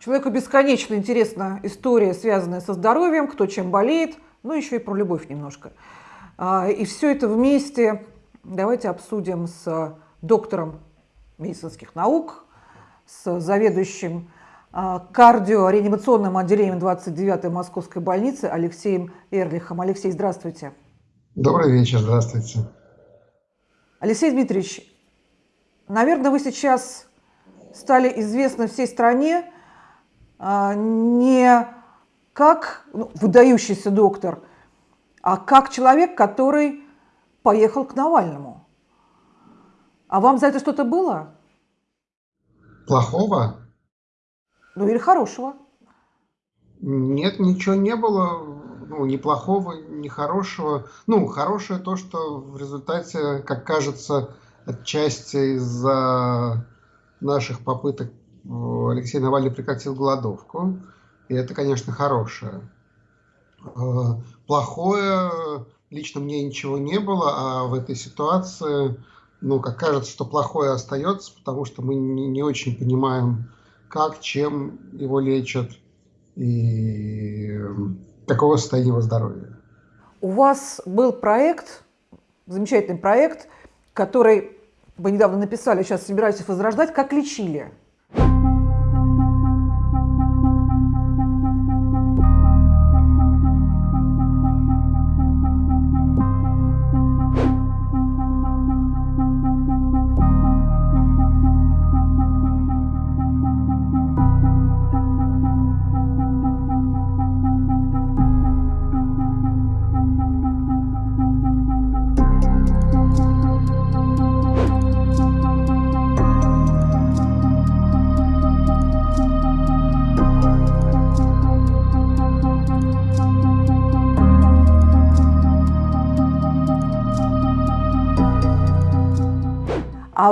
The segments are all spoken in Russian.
Человеку бесконечно интересна история, связанная со здоровьем, кто чем болеет, ну еще и про любовь немножко. А, и все это вместе давайте обсудим с доктором медицинских наук, с заведующим а, кардиореанимационным отделением 29-й Московской больницы Алексеем Эрлихом. Алексей, здравствуйте. Добрый вечер, здравствуйте. Алексей Дмитриевич, наверное, вы сейчас стали известны всей стране не как ну, выдающийся доктор, а как человек, который поехал к Навальному. А вам за это что-то было? Плохого? Ну или хорошего? Нет, ничего не было. Ну, ни плохого, ни хорошего. Ну, хорошее то, что в результате, как кажется, отчасти из-за наших попыток Алексей Навальный прекратил голодовку. И это, конечно, хорошее. Э, плохое, лично мне ничего не было, а в этой ситуации, ну, как кажется, что плохое остается, потому что мы не, не очень понимаем, как, чем его лечат и какого состояния здоровья. У вас был проект, замечательный проект, который вы недавно написали, сейчас собираетесь возрождать, как лечили.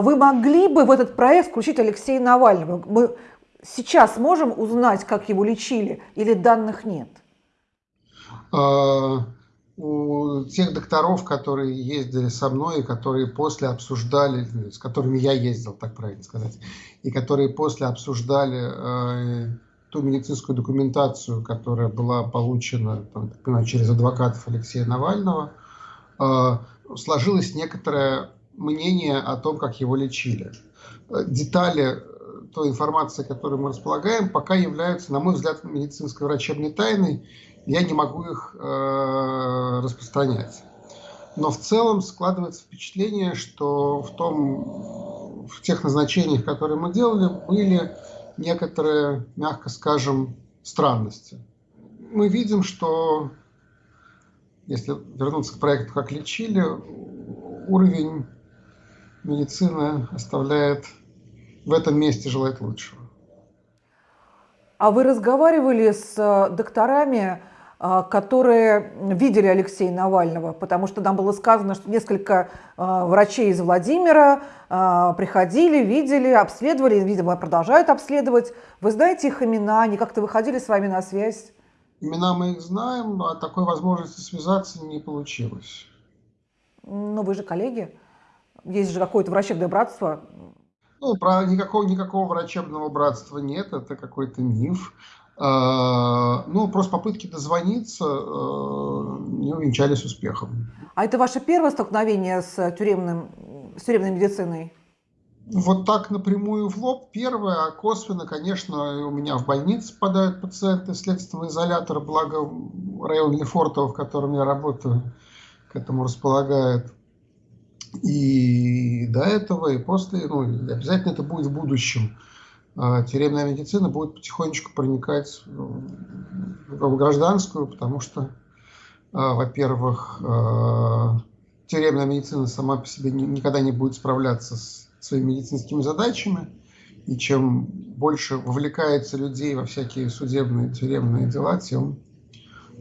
Вы могли бы в этот проект включить Алексея Навального? Мы сейчас можем узнать, как его лечили, или данных нет? А, у тех докторов, которые ездили со мной, и которые после обсуждали, с которыми я ездил, так правильно сказать, и которые после обсуждали э, ту медицинскую документацию, которая была получена там, понимаю, через адвокатов Алексея Навального, э, сложилась некоторая мнение о том, как его лечили. Детали э, той информации, которой мы располагаем, пока являются, на мой взгляд, медицинской врачебной тайной. Я не могу их э, распространять. Но в целом складывается впечатление, что в, том, в тех назначениях, которые мы делали, были некоторые, мягко скажем, странности. Мы видим, что, если вернуться к проекту «Как лечили», уровень медицина оставляет в этом месте желать лучшего. А вы разговаривали с э, докторами, э, которые видели Алексея Навального, потому что нам было сказано, что несколько э, врачей из Владимира приходили, видели, обследовали, видимо, продолжают обследовать. Вы знаете их имена, они как-то выходили с вами на связь? Имена мы их знаем, но такой возможности связаться не получилось. Но вы же коллеги. Есть же какое-то врачебное братство. Ну, про никакого, никакого врачебного братства нет, это какой-то миф. А, ну, просто попытки дозвониться э, не увенчались успехом. А это ваше первое столкновение с, тюремным, с тюремной медициной? Вот так напрямую в лоб первое, а косвенно, конечно, у меня в больнице попадают пациенты следственного изолятора, благо район Лефортово, в котором я работаю, к этому располагает. И до этого, и после, ну, обязательно это будет в будущем. А, тюремная медицина будет потихонечку проникать в гражданскую, потому что, а, во-первых, а, тюремная медицина сама по себе никогда не будет справляться с своими медицинскими задачами, и чем больше вовлекается людей во всякие судебные, тюремные дела, тем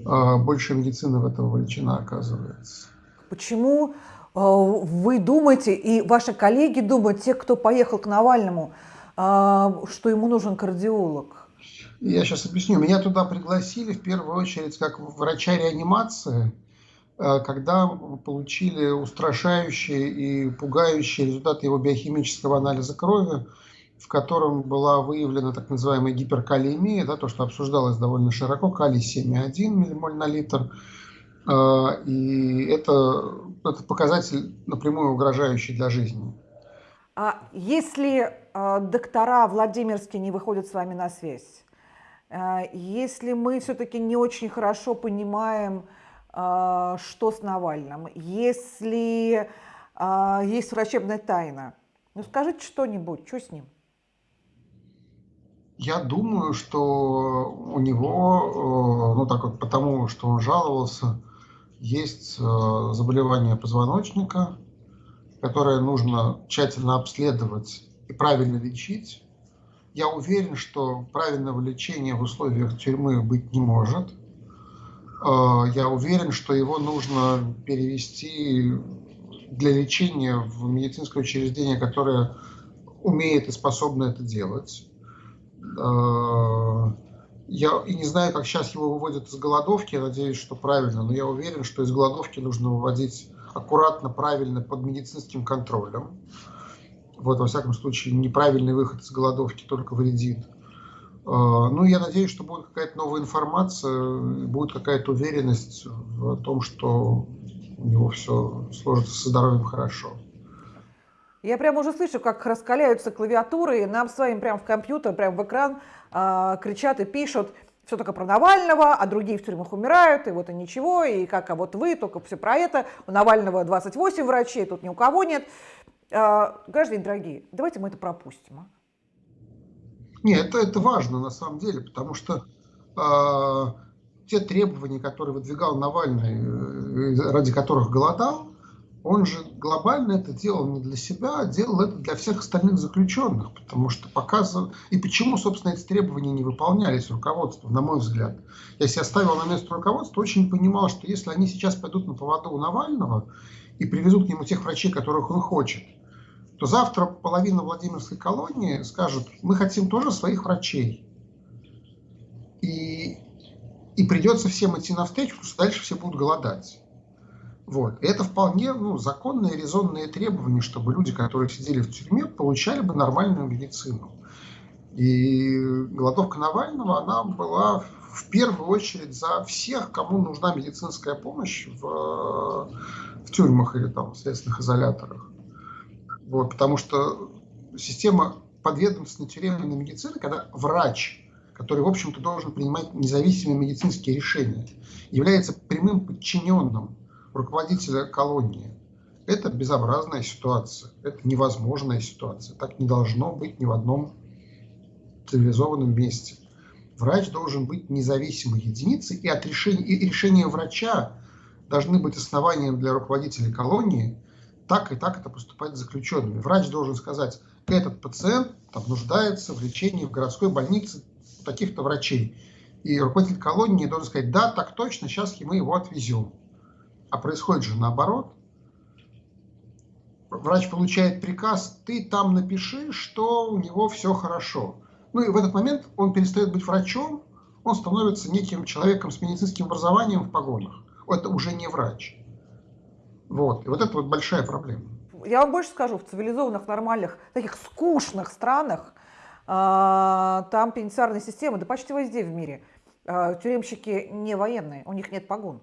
больше медицина в этом вовлечена оказывается. Почему Э, вы думаете, и ваши коллеги думают, те, кто поехал к Навальному, э, что ему нужен кардиолог? Я сейчас объясню. Меня туда пригласили в первую очередь как врача реанимации, э, когда получили устрашающие и пугающие результаты его биохимического анализа крови, в котором была выявлена так называемая гиперкалиемия, да, то, что обсуждалось довольно широко, калий 7,1 миллимоль на литр. И это, это показатель напрямую угрожающий для жизни. А если э, доктора Владимирские не выходят с вами на связь, э, если мы все-таки не очень хорошо понимаем, э, что с Навальным, если э, есть врачебная тайна, ну скажите что-нибудь, что с ним? Я думаю, что у него, э, ну так вот потому, что он жаловался, есть э, заболевание позвоночника, которое нужно тщательно обследовать и правильно лечить. Я уверен, что правильного лечения в условиях тюрьмы быть не может. Э, я уверен, что его нужно перевести для лечения в медицинское учреждение, которое умеет и способно это делать. Я и не знаю, как сейчас его выводят из голодовки, я надеюсь, что правильно, но я уверен, что из голодовки нужно выводить аккуратно, правильно, под медицинским контролем. Вот, во всяком случае, неправильный выход из голодовки только вредит. Э, ну, я надеюсь, что будет какая-то новая информация, будет какая-то уверенность в том, что у него все сложится со здоровьем хорошо. Я прямо уже слышу, как раскаляются клавиатуры, и нам с вами прямо в компьютер, прямо в экран э, кричат и пишут все только про Навального, а другие в тюрьмах умирают, и вот и ничего, и как, а вот вы, только все про это. У Навального 28 врачей, тут ни у кого нет. Э, граждане дорогие, давайте мы это пропустим. А? Нет, это, это важно на самом деле, потому что э, те требования, которые выдвигал Навальный, э, ради которых голодал, он же глобально это делал не для себя, а делал это для всех остальных заключенных, потому что показывал... И почему, собственно, эти требования не выполнялись руководством, на мой взгляд? Я ставил на место руководства, очень понимал, что если они сейчас пойдут на поводу у Навального и привезут к нему тех врачей, которых он хочет, то завтра половина Владимирской колонии скажет, мы хотим тоже своих врачей. И, и придется всем идти навстречу, потому что дальше все будут голодать. Вот. Это вполне ну, законные, резонные требования, чтобы люди, которые сидели в тюрьме, получали бы нормальную медицину. И голодовка Навального, она была в первую очередь за всех, кому нужна медицинская помощь в, в тюрьмах или там, в следственных изоляторах. Вот, потому что система подведомственной тюремной медицины, когда врач, который, в общем-то, должен принимать независимые медицинские решения, является прямым подчиненным руководителя колонии. Это безобразная ситуация, это невозможная ситуация. Так не должно быть ни в одном цивилизованном месте. Врач должен быть независимой единицей, и, от решения, и решения врача должны быть основанием для руководителей колонии, так и так это поступать с заключенными. Врач должен сказать, этот пациент там, нуждается в лечении в городской больнице таких-то врачей. И руководитель колонии должен сказать, да, так точно, сейчас мы его отвезем. А происходит же наоборот. Врач получает приказ, ты там напиши, что у него все хорошо. Ну и в этот момент он перестает быть врачом, он становится неким человеком с медицинским образованием в погонах. Это уже не врач. Вот. И вот это вот большая проблема. Я вам больше скажу, в цивилизованных, нормальных, таких скучных странах, э, там пенитенциарная система, да почти везде в мире, э, тюремщики не военные, у них нет погон.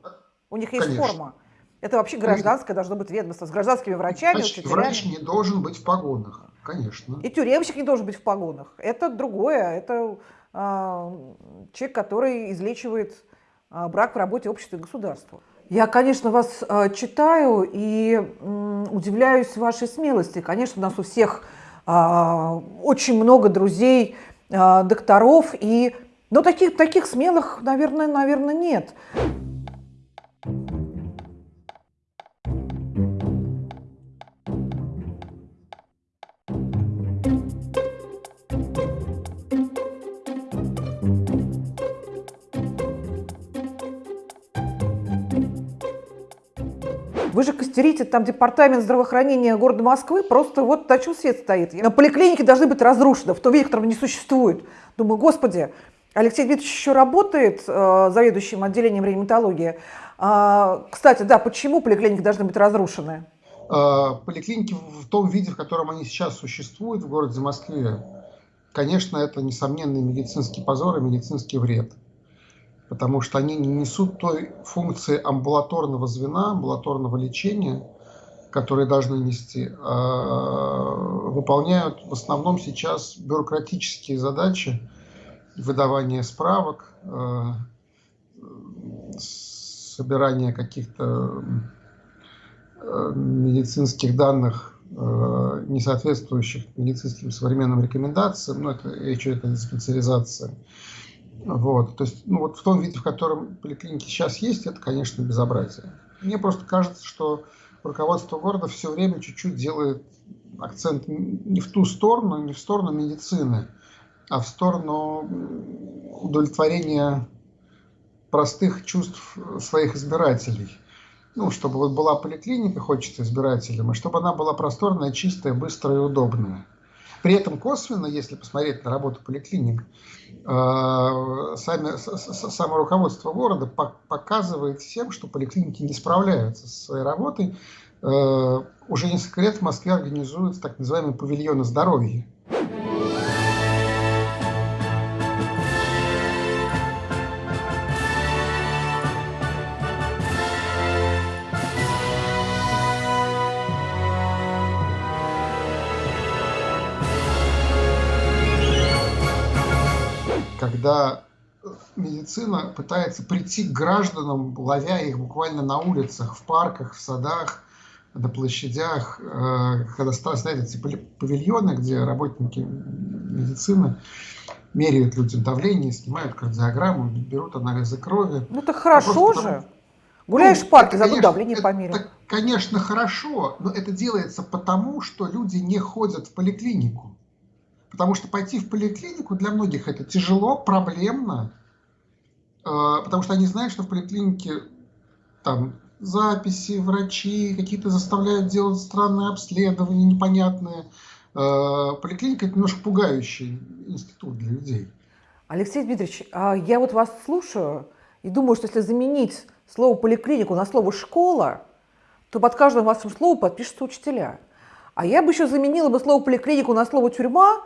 У них есть Конечно. форма. Это вообще гражданское должно быть ведомство с гражданскими врачами, Врач, учителями. Врач не должен быть в погонах, конечно. И тюремщик не должен быть в погонах. Это другое. Это э, человек, который излечивает э, брак в работе общества и государства. Я, конечно, вас э, читаю и э, удивляюсь вашей смелости. Конечно, у нас у всех э, очень много друзей, э, докторов, и... но таких, таких смелых, наверное, наверное, нет. Вы же костерите, там департамент здравоохранения города Москвы, просто вот на чем свет стоит. На поликлинике должны быть разрушены в том виде, в котором не существует. Думаю, господи, Алексей Дмитриевич еще работает э, заведующим отделением реаниматологии. А, кстати, да, почему поликлиники должны быть разрушены? А, поликлиники в том виде, в котором они сейчас существуют в городе Москве, конечно, это несомненный медицинский позор и медицинский вред, потому что они не несут той функции амбулаторного звена, амбулаторного лечения, которые должны нести, а выполняют в основном сейчас бюрократические задачи, выдавание справок, э, собирание каких-то э, медицинских данных, э, не соответствующих медицинским современным рекомендациям, ну, это речь идет о специализации. Вот, то есть, ну, вот в том виде, в котором поликлиники сейчас есть, это, конечно, безобразие. Мне просто кажется, что руководство города все время чуть-чуть делает акцент не в ту сторону, не в сторону медицины, а в сторону удовлетворения простых чувств своих избирателей. Ну, чтобы вот была поликлиника, хочется избирателям, и чтобы она была просторная, чистая, быстрая и удобная. При этом косвенно, если посмотреть на работу поликлиник, э, сами, само руководство города показывает всем, что поликлиники не справляются со своей работой. Э, уже несколько лет в Москве организуются так называемые павильоны здоровья. Когда медицина пытается прийти к гражданам, ловя их буквально на улицах, в парках, в садах, на площадях, э, когда стоят эти павильоны, где работники медицины меряют людям давление, снимают кардиограмму, берут анализы крови. Ну это хорошо же. Потому... Гуляешь ну, в парке, забыл давление померить. Это, конечно, хорошо, но это делается потому, что люди не ходят в поликлинику. Потому что пойти в поликлинику для многих это тяжело, проблемно, э, потому что они знают, что в поликлинике там записи, врачи какие-то заставляют делать странные обследования, непонятные. Э, поликлиника – это немножко пугающий институт для людей. Алексей Дмитриевич, а я вот вас слушаю и думаю, что если заменить слово «поликлинику» на слово «школа», то под каждым вашим словом подпишутся учителя. А я бы еще заменила бы слово «поликлинику» на слово «тюрьма»,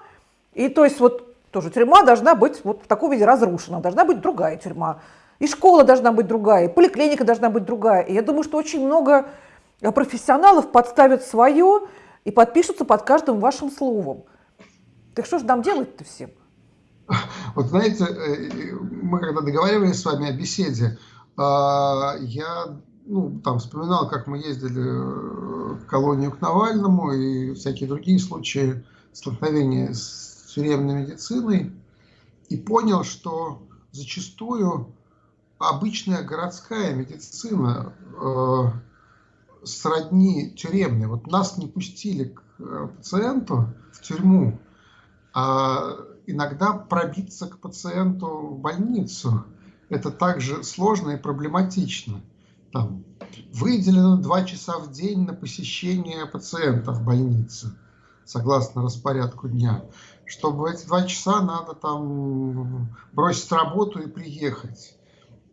и то есть вот тоже тюрьма должна быть вот в таком виде разрушена, должна быть другая тюрьма. И школа должна быть другая, и поликлиника должна быть другая. И я думаю, что очень много э, профессионалов подставят свое и подпишутся под каждым вашим словом. Так что же нам делать-то всем? Вот знаете, э, мы когда договаривались с вами о беседе, а, я ну, там вспоминал, как мы ездили э, в колонию к Навальному и всякие другие случаи столкновения с тюремной медициной и понял, что зачастую обычная городская медицина э, сродни тюремной. Вот нас не пустили к э, пациенту в тюрьму, а иногда пробиться к пациенту в больницу – это также сложно и проблематично. Там, выделено два часа в день на посещение пациента в больнице, согласно распорядку дня чтобы эти два часа надо там бросить работу и приехать.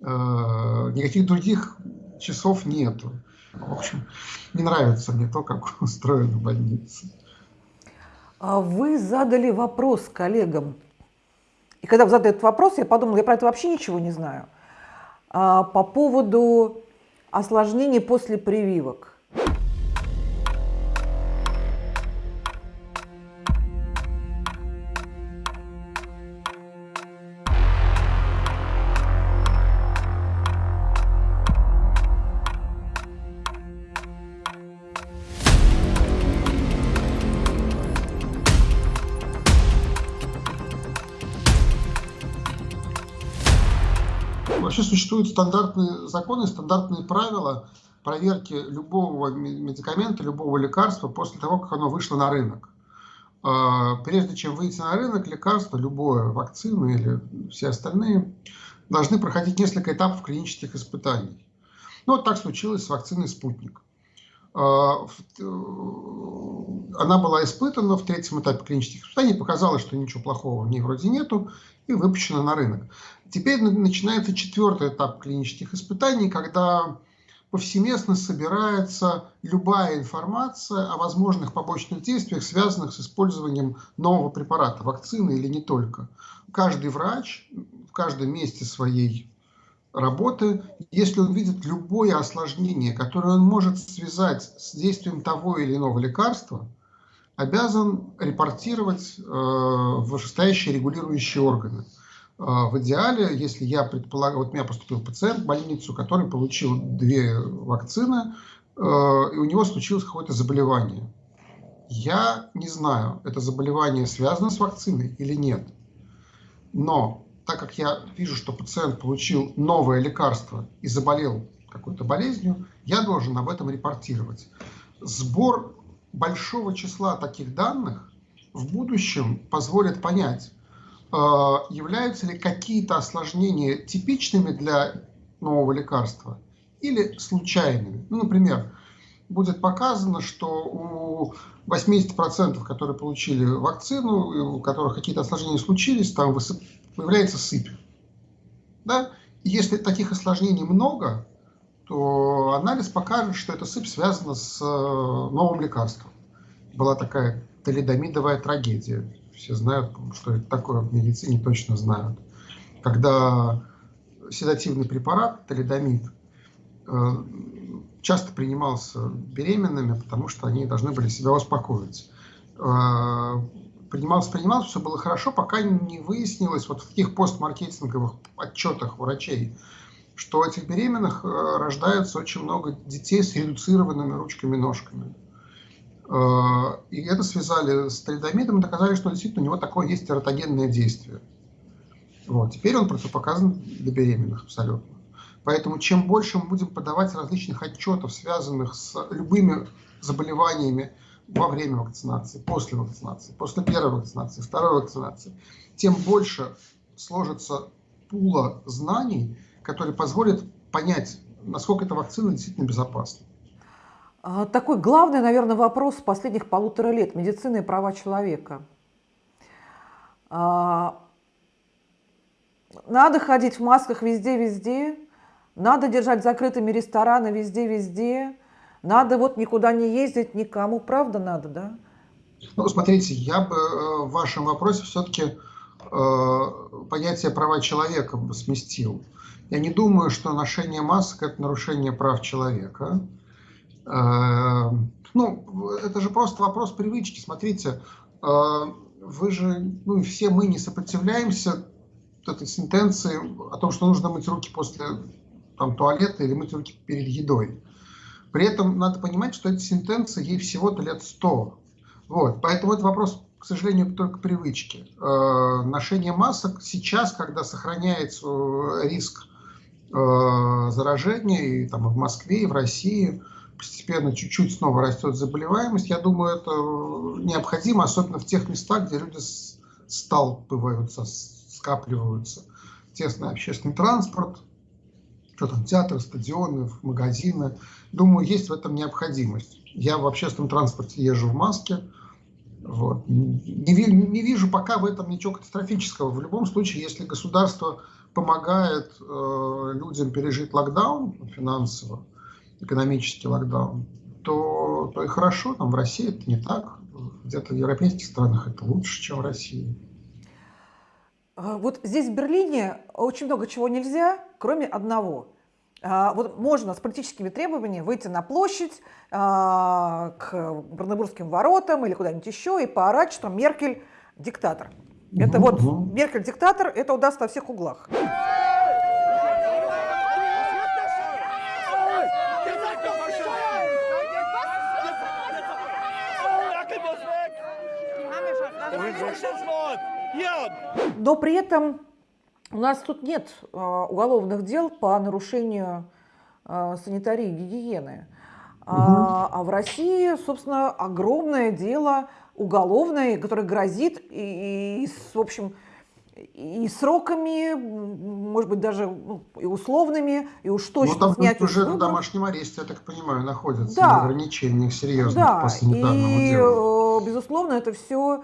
Э, никаких других часов нету. В общем, не нравится мне то, как устроена больница. А вы задали вопрос коллегам. И когда вы задали этот вопрос, я подумала, я про это вообще ничего не знаю. А, по поводу осложнений после прививок. Вообще существуют стандартные законы, стандартные правила проверки любого медикамента, любого лекарства после того, как оно вышло на рынок. А, прежде чем выйти на рынок, лекарство, любое, вакцина или все остальные, должны проходить несколько этапов клинических испытаний. Ну, вот так случилось с вакциной «Спутник». А, э, она была испытана в третьем этапе клинических испытаний, показалось, что ничего плохого в ней вроде нету, и выпущена на рынок. Теперь начинается четвертый этап клинических испытаний, когда повсеместно собирается любая информация о возможных побочных действиях, связанных с использованием нового препарата, вакцины или не только. Каждый врач в каждом месте своей работы, если он видит любое осложнение, которое он может связать с действием того или иного лекарства, обязан репортировать э, вышестоящие регулирующие органы. А, в идеале, если я предполагаю, вот у меня поступил пациент в больницу, который получил две вакцины, э, и у него случилось какое-то заболевание. Я не знаю, это заболевание связано с вакциной или нет. Но так как я вижу, что пациент получил новое лекарство и заболел какой-то болезнью, я должен об этом репортировать. Сбор большого числа таких данных в будущем позволит понять, являются ли какие-то осложнения типичными для нового лекарства или случайными. Ну, например, будет показано, что у 80%, которые получили вакцину, у которых какие-то осложнения случились, там высып... появляется сыпь. Да? И если таких осложнений много, то анализ покажет, что эта сыпь связана с э, новым лекарством. Была такая талидомидовая трагедия все знают, что это такое в медицине, точно знают. Когда седативный препарат, талидомид, э, часто принимался беременными, потому что они должны были себя успокоить. Э, принимался, принимался, все было хорошо, пока не выяснилось вот в таких постмаркетинговых отчетах врачей, что у этих беременных э, рождается очень много детей с редуцированными ручками-ножками. Э, и это связали с талидомидом и доказали, что действительно у него такое есть тератогенное действие. Вот. Теперь он противопоказан для беременных абсолютно. Поэтому чем больше мы будем подавать различных отчетов, связанных с любыми заболеваниями во время вакцинации, после вакцинации, после первой вакцинации, второй вакцинации, тем больше сложится пула знаний, который позволит понять, насколько эта вакцина действительно безопасна. А, такой главный, наверное, вопрос последних полутора лет – медицина и права человека. А, надо ходить в масках везде-везде, надо держать закрытыми рестораны везде-везде, надо вот никуда не ездить никому, правда надо, да? Ну, смотрите, я бы э, в вашем вопросе все-таки э, понятие права человека сместил. Я не думаю, что ношение масок – это нарушение прав человека. Э, ну, это же просто вопрос привычки. Смотрите, э, вы же, ну все мы не сопротивляемся этой сентенции о том, что нужно мыть руки после там, туалета или мыть руки перед едой. При этом надо понимать, что эта сентенция ей всего-то лет 100. Вот. Поэтому это вопрос, к сожалению, только привычки. Э, ношение масок сейчас, когда сохраняется риск э, заражения и там, в Москве, и в России – постепенно чуть-чуть снова растет заболеваемость. Я думаю, это необходимо, особенно в тех местах, где люди сталкиваются, скапливаются. Тесный общественный транспорт, что там, театры, стадионы, магазины. Думаю, есть в этом необходимость. Я в общественном транспорте езжу в маске. Вот. Не, не вижу пока в этом ничего катастрофического. В любом случае, если государство помогает э, людям пережить локдаун финансово, экономический локдаун, то, то и хорошо. Там в России это не так. Где-то в европейских странах это лучше, чем в России. А, вот здесь, в Берлине, очень много чего нельзя, кроме одного. А, вот можно с политическими требованиями выйти на площадь а, к Бранденбургским воротам или куда-нибудь еще и поорать, что Меркель диктатор. Это вот Меркель диктатор, это удастся во всех углах. Но при этом у нас тут нет а, уголовных дел по нарушению а, санитарии и гигиены. А, а в России, собственно, огромное дело уголовное, которое грозит и, и в общем, и сроками, может быть, даже ну, и условными, и уж точно ну, там снять уже на домашнем аресте, я так понимаю, находятся да. ограничения серьезных да. по санитарному и, делу. Э, безусловно, это все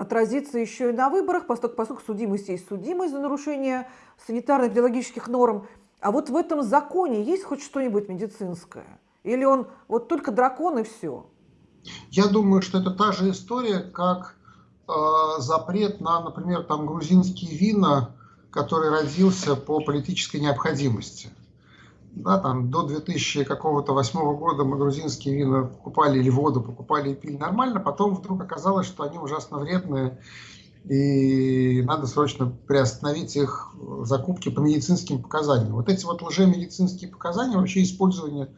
отразится еще и на выборах, поскольку, поскольку судимость есть судимость за нарушение санитарно-эпидемиологических норм. А вот в этом законе есть хоть что-нибудь медицинское? Или он вот только дракон и все? Я думаю, что это та же история, как э, запрет на, например, там грузинские вина, который родился по политической необходимости. Да, там до 2000 какого-то восьмого года мы грузинские вина покупали или воду покупали и пили нормально, потом вдруг оказалось, что они ужасно вредные, и надо срочно приостановить их закупки по медицинским показаниям. Вот эти вот лжемедицинские показания, вообще использование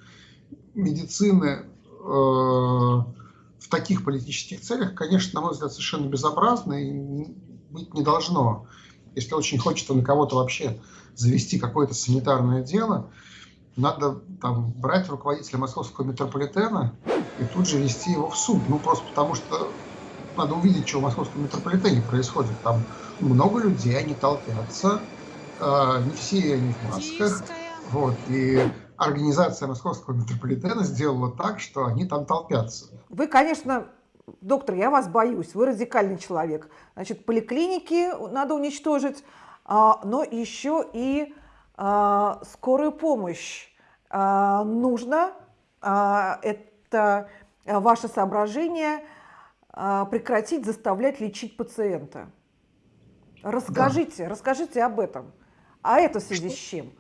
медицины э, в таких политических целях, конечно, на мой взгляд, совершенно безобразно и быть не должно. Если очень хочется на кого-то вообще завести какое-то санитарное дело, надо там брать руководителя московского метрополитена и тут же вести его в суд. Ну, просто потому что надо увидеть, что в московском метрополитене происходит. Там много людей, они толпятся, э, не все они в масках. Вот, и организация московского метрополитена сделала так, что они там толпятся. Вы, конечно, доктор, я вас боюсь, вы радикальный человек. Значит, поликлиники надо уничтожить, а, но еще и скорую помощь а, нужно. Это ваше соображение прекратить заставлять лечить пациента. Расскажите, да. расскажите об этом. А это в связи что, с чем?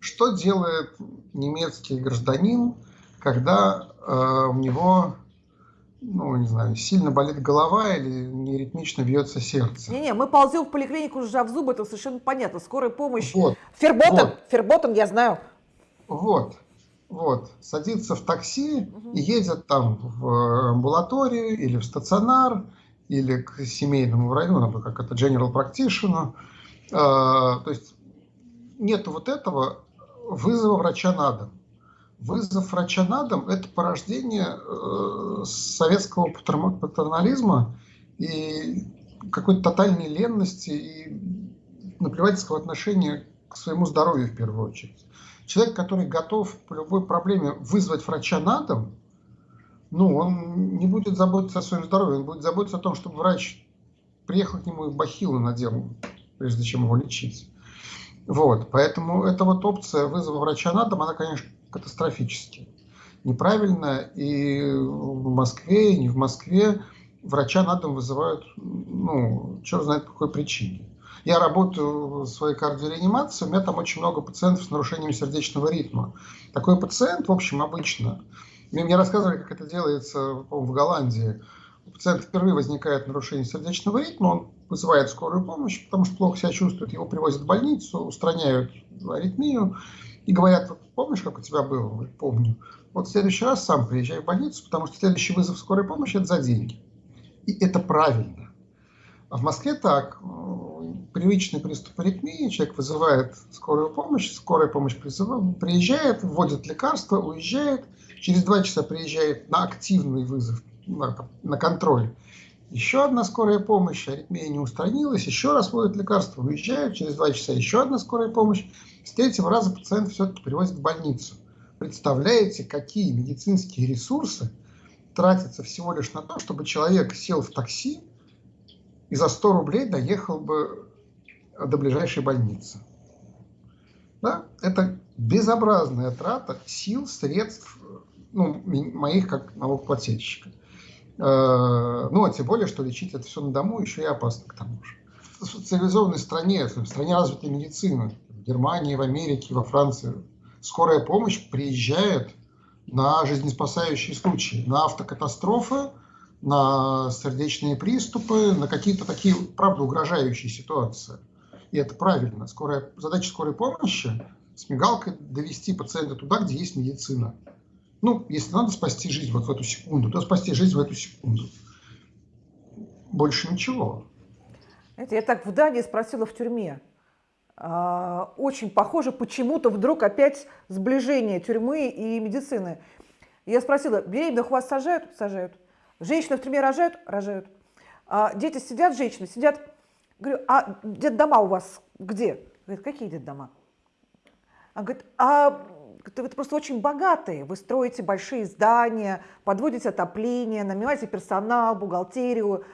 Что делает немецкий гражданин, когда э, у него ну, не знаю, сильно болит голова или неритмично бьется сердце. Не-не, мы ползем в поликлинику, сжав зубы, это совершенно понятно. Скорая помощь. Вот. Ферботен, вот. Ферботен, я знаю. Вот, вот. Садится в такси угу. и едет там в амбулаторию или в стационар, или к семейному врачу, ну, как это general practitioner. А, то есть нет вот этого вызова врача на дом вызов врача на дом – это порождение э, советского патернализма и какой-то тотальной ленности и наплевательского отношения к своему здоровью в первую очередь. Человек, который готов по любой проблеме вызвать врача на дом, ну, он не будет заботиться о своем здоровье, он будет заботиться о том, чтобы врач приехал к нему и бахилы надел, прежде чем его лечить. Вот, поэтому эта вот опция вызова врача на дом, она, конечно, катастрофически. Неправильно и в Москве, и не в Москве врача на дом вызывают, ну, черт знает по какой причине. Я работаю в своей кардиореанимации, у меня там очень много пациентов с нарушением сердечного ритма. Такой пациент, в общем, обычно, мне, мне рассказывали, как это делается в Голландии. У пациента впервые возникает нарушение сердечного ритма, он вызывает скорую помощь, потому что плохо себя чувствует, его привозят в больницу, устраняют аритмию, и говорят, вот помнишь, как у тебя было? Помню. Вот в следующий раз сам приезжай в больницу, потому что следующий вызов скорой помощи – это за деньги. И это правильно. А в Москве так. Привычный приступ аритмии, человек вызывает скорую помощь, скорая помощь приезжает, вводит лекарства, уезжает, через два часа приезжает на активный вызов, на, на контроль. Еще одна скорая помощь, аритмия не устранилась, еще раз вводят лекарства, уезжают, через два часа еще одна скорая помощь. С третьего раза пациент все-таки привозят в больницу. Представляете, какие медицинские ресурсы тратятся всего лишь на то, чтобы человек сел в такси и за 100 рублей доехал бы до ближайшей больницы. Да? Это безобразная трата сил, средств ну, моих как налогоплательщика. Э, ну, а тем более, что лечить это все на дому еще и опасно к тому же. В цивилизованной стране, в стране развитой медицины, в Германии, в Америке, во Франции, скорая помощь приезжает на жизнеспасающие случаи, на автокатастрофы, на сердечные приступы, на какие-то такие, правда, угрожающие ситуации. И это правильно. Скорая, задача скорой помощи с мигалкой довести пациента туда, где есть медицина. Ну, если надо спасти жизнь вот в эту секунду, то спасти жизнь в эту секунду. Больше ничего. Это я так в Дании спросила в тюрьме. А, очень похоже почему-то вдруг опять сближение тюрьмы и медицины. Я спросила, беременных у вас сажают? Сажают. Женщины в тюрьме рожают? Рожают. А дети сидят, женщины сидят. Говорю, а детдома у вас где? Говорит, какие детдома? Она говорит, а вы просто очень богатые, вы строите большие здания, подводите отопление, нанимаете персонал, бухгалтерию,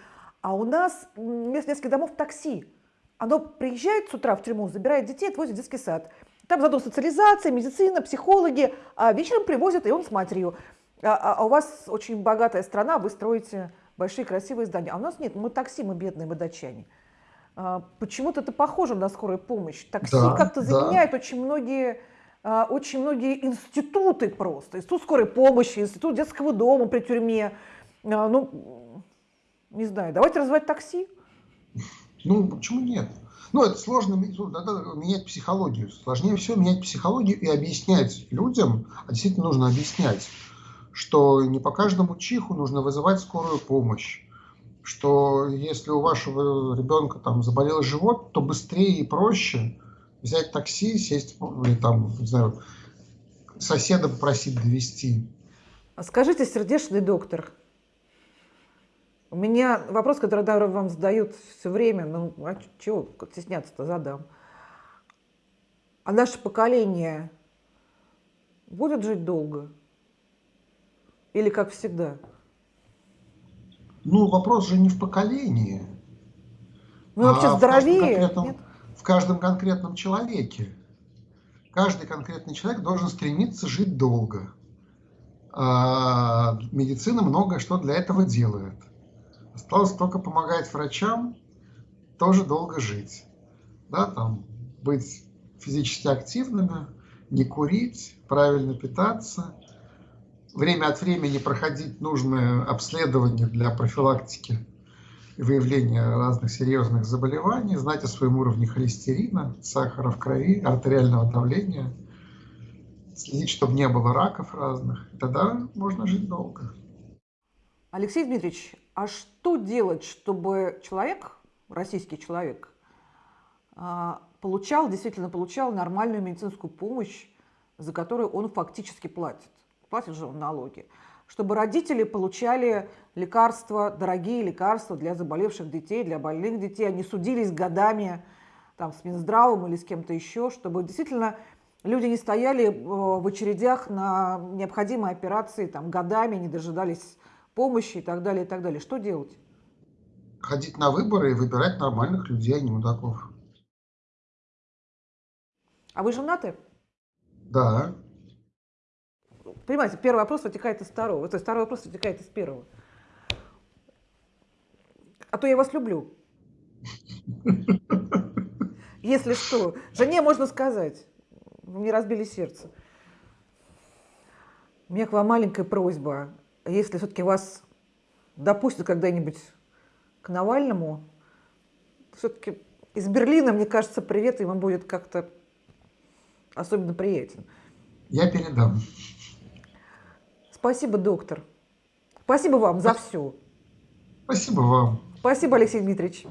а у нас вместо детских домов такси. Оно приезжает с утра в тюрьму, забирает детей, отвозит в детский сад. Там зато социализация, медицина, психологи, а вечером привозят, и он с матерью. А, а, а у вас очень богатая страна, вы строите большие красивые здания. А у нас нет, мы такси, мы бедные, мы датчане. А, почему-то это похоже на скорую помощь. Такси Да, как-то да. заменяет очень многие, а, очень многие институты просто. Институт скорой помощи, институт детского дома при тюрьме. А, Ну, не знаю, давайте развивать такси. Ну, почему нет? Ну, это сложно, ну, надо менять психологию. Сложнее всего менять психологию и объяснять людям, а действительно нужно объяснять, что не по каждому чиху нужно вызывать скорую помощь, что если у вашего ребенка там заболел живот, то быстрее и проще взять такси, сесть, ну, или там, не знаю, соседа попросить довести. А Скажите, сердечный доктор, у меня вопрос, который да, вам задают все время, ну, а чего стесняться-то задам. А наше поколение будет жить долго? Или как всегда? Ну, вопрос же не в поколении, Мы вообще а в каждом здоровее? конкретном, Нет? в каждом конкретном человеке. Каждый конкретный человек должен стремиться жить долго. А медицина многое что для этого делает. Осталось только помогать врачам тоже долго жить. Да, там, быть физически активными, не курить, правильно питаться, время от времени проходить нужное обследование для профилактики и выявления разных серьезных заболеваний, знать о своем уровне холестерина, сахара в крови, артериального давления, следить, чтобы не было раков разных. Тогда можно жить долго. Алексей Дмитриевич, а что делать, чтобы человек, российский человек, а, получал, действительно получал нормальную медицинскую помощь, за которую он фактически платит? Платит же он налоги. Чтобы родители получали лекарства, дорогие лекарства для заболевших детей, для больных детей, они судились годами там, с Минздравом или с кем-то еще, чтобы действительно люди не стояли э, в очередях на необходимые операции там, годами, не дожидались помощи и так далее, и так далее. Что делать? Ходить на выборы и выбирать нормальных людей, а не мудаков. А вы женаты? Да, Понимаете, первый вопрос вытекает из второго, то есть второй вопрос вытекает из первого. А то я вас люблю. Если что, жене можно сказать. Вы мне разбили сердце. У меня к вам маленькая просьба. Если все-таки вас допустят когда-нибудь к Навальному, все-таки из Берлина, мне кажется, привет ему будет как-то особенно приятен. я передам. Спасибо, доктор. Спасибо вам за все. Спасибо вам. Спасибо, Алексей Дмитриевич.